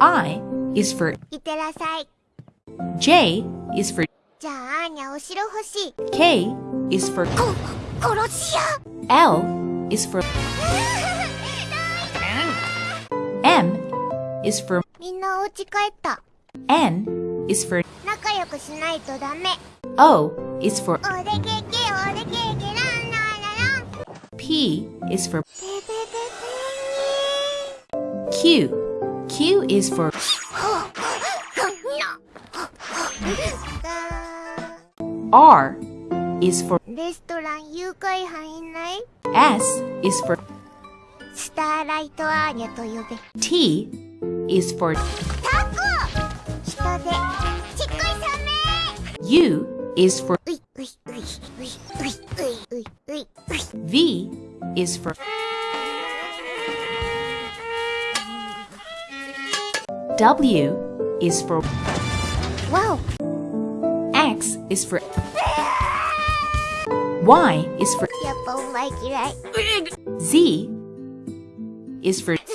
I is for いってらっしゃい J is for じゃああーにゃお城欲しい K is for こ殺し屋 L is for M is for みんなお家帰った N is for 仲仲良くしないとダメ O is for おでけけおでけけランランララン P is for ペペペペ Q. Q is for が R is for レストラン誘拐犯いない S is for スターライトアーニャと呼べ T is for タコ人でちっこいサメ U is for ういういういういういういういう V is for W is for Wow. X is for Y is for like it, right? Z is for